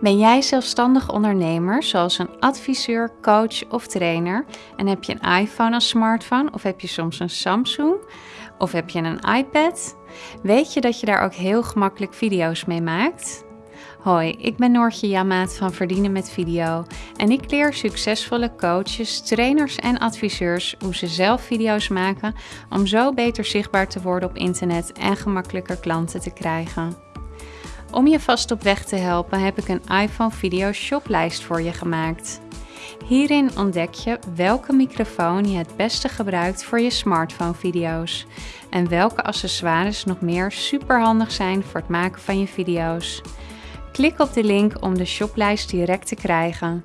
Ben jij zelfstandig ondernemer, zoals een adviseur, coach of trainer? En heb je een iPhone als smartphone of heb je soms een Samsung? Of heb je een iPad? Weet je dat je daar ook heel gemakkelijk video's mee maakt? Hoi, ik ben Noortje Jamaat van Verdienen met Video en ik leer succesvolle coaches, trainers en adviseurs hoe ze zelf video's maken om zo beter zichtbaar te worden op internet en gemakkelijker klanten te krijgen. Om je vast op weg te helpen heb ik een iPhone video shoplijst voor je gemaakt. Hierin ontdek je welke microfoon je het beste gebruikt voor je smartphone video's en welke accessoires nog meer superhandig zijn voor het maken van je video's. Klik op de link om de shoplijst direct te krijgen.